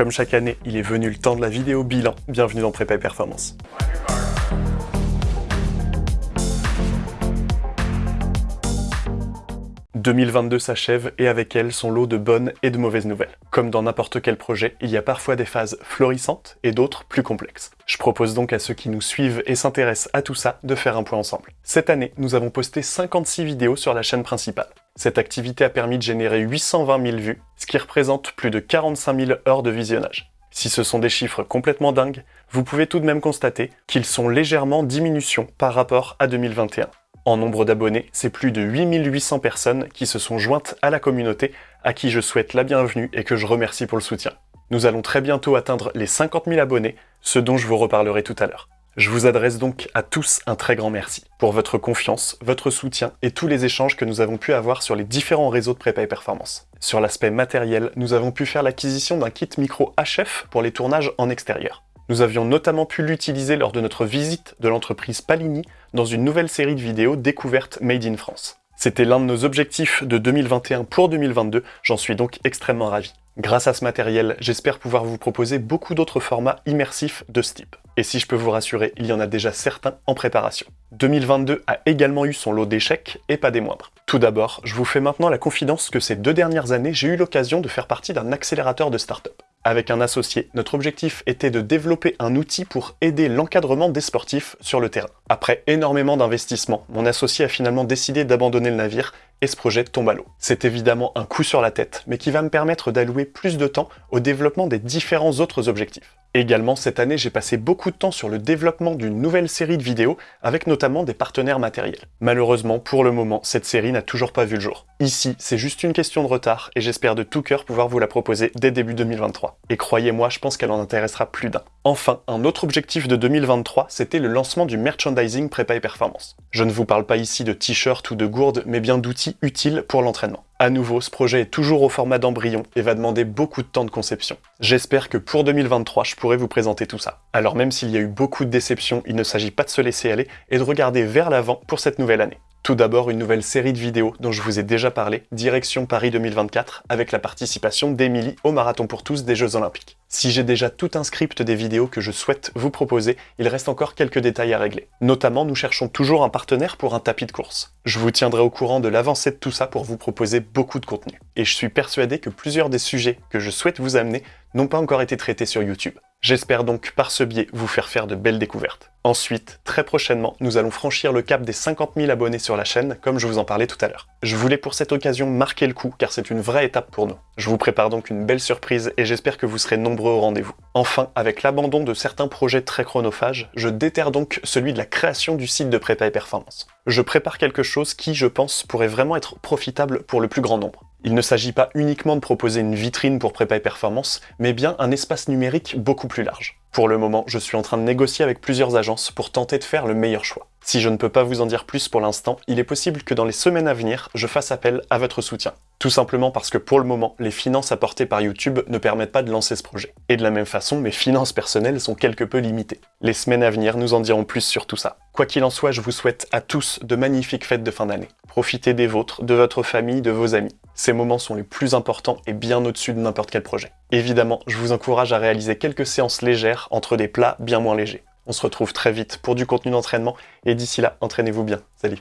Comme chaque année, il est venu le temps de la vidéo bilan. Bienvenue dans Prépa Performance. 2022 s'achève et avec elle son lot de bonnes et de mauvaises nouvelles. Comme dans n'importe quel projet, il y a parfois des phases florissantes et d'autres plus complexes. Je propose donc à ceux qui nous suivent et s'intéressent à tout ça de faire un point ensemble. Cette année, nous avons posté 56 vidéos sur la chaîne principale. Cette activité a permis de générer 820 000 vues, ce qui représente plus de 45 000 heures de visionnage. Si ce sont des chiffres complètement dingues, vous pouvez tout de même constater qu'ils sont légèrement en diminution par rapport à 2021. En nombre d'abonnés, c'est plus de 8800 personnes qui se sont jointes à la communauté, à qui je souhaite la bienvenue et que je remercie pour le soutien. Nous allons très bientôt atteindre les 50 000 abonnés, ce dont je vous reparlerai tout à l'heure. Je vous adresse donc à tous un très grand merci pour votre confiance, votre soutien et tous les échanges que nous avons pu avoir sur les différents réseaux de prépa et performance. Sur l'aspect matériel, nous avons pu faire l'acquisition d'un kit micro HF pour les tournages en extérieur. Nous avions notamment pu l'utiliser lors de notre visite de l'entreprise Palini dans une nouvelle série de vidéos découvertes Made in France. C'était l'un de nos objectifs de 2021 pour 2022, j'en suis donc extrêmement ravi. Grâce à ce matériel, j'espère pouvoir vous proposer beaucoup d'autres formats immersifs de ce type. Et si je peux vous rassurer, il y en a déjà certains en préparation. 2022 a également eu son lot d'échecs, et pas des moindres. Tout d'abord, je vous fais maintenant la confidence que ces deux dernières années, j'ai eu l'occasion de faire partie d'un accélérateur de start-up. Avec un associé, notre objectif était de développer un outil pour aider l'encadrement des sportifs sur le terrain. Après énormément d'investissements, mon associé a finalement décidé d'abandonner le navire et ce projet tombe à l'eau. C'est évidemment un coup sur la tête, mais qui va me permettre d'allouer plus de temps au développement des différents autres objectifs. Également, cette année, j'ai passé beaucoup de temps sur le développement d'une nouvelle série de vidéos, avec notamment des partenaires matériels. Malheureusement, pour le moment, cette série n'a toujours pas vu le jour. Ici, c'est juste une question de retard, et j'espère de tout cœur pouvoir vous la proposer dès début 2023. Et croyez-moi, je pense qu'elle en intéressera plus d'un. Enfin, un autre objectif de 2023, c'était le lancement du merchandising prépa et performance. Je ne vous parle pas ici de t-shirts ou de gourdes, mais bien d'outils utiles pour l'entraînement. À nouveau, ce projet est toujours au format d'embryon et va demander beaucoup de temps de conception. J'espère que pour 2023, je pourrai vous présenter tout ça. Alors même s'il y a eu beaucoup de déceptions, il ne s'agit pas de se laisser aller et de regarder vers l'avant pour cette nouvelle année. Tout d'abord, une nouvelle série de vidéos dont je vous ai déjà parlé, Direction Paris 2024, avec la participation d'Emilie au Marathon pour tous des Jeux Olympiques. Si j'ai déjà tout un script des vidéos que je souhaite vous proposer, il reste encore quelques détails à régler. Notamment, nous cherchons toujours un partenaire pour un tapis de course. Je vous tiendrai au courant de l'avancée de tout ça pour vous proposer beaucoup de contenu. Et je suis persuadé que plusieurs des sujets que je souhaite vous amener n'ont pas encore été traités sur YouTube. J'espère donc par ce biais vous faire faire de belles découvertes. Ensuite, très prochainement, nous allons franchir le cap des 50 000 abonnés sur la chaîne, comme je vous en parlais tout à l'heure. Je voulais pour cette occasion marquer le coup, car c'est une vraie étape pour nous. Je vous prépare donc une belle surprise et j'espère que vous serez nombreux au rendez-vous. Enfin, avec l'abandon de certains projets très chronophages, je déterre donc celui de la création du site de prépa et performance. Je prépare quelque chose qui, je pense, pourrait vraiment être profitable pour le plus grand nombre. Il ne s'agit pas uniquement de proposer une vitrine pour prépa et performance, mais bien un espace numérique beaucoup plus large. Pour le moment, je suis en train de négocier avec plusieurs agences pour tenter de faire le meilleur choix. Si je ne peux pas vous en dire plus pour l'instant, il est possible que dans les semaines à venir, je fasse appel à votre soutien. Tout simplement parce que pour le moment, les finances apportées par YouTube ne permettent pas de lancer ce projet. Et de la même façon, mes finances personnelles sont quelque peu limitées. Les semaines à venir nous en diront plus sur tout ça. Quoi qu'il en soit, je vous souhaite à tous de magnifiques fêtes de fin d'année. Profitez des vôtres, de votre famille, de vos amis. Ces moments sont les plus importants et bien au-dessus de n'importe quel projet. Évidemment, je vous encourage à réaliser quelques séances légères entre des plats bien moins légers. On se retrouve très vite pour du contenu d'entraînement et d'ici là, entraînez-vous bien. Salut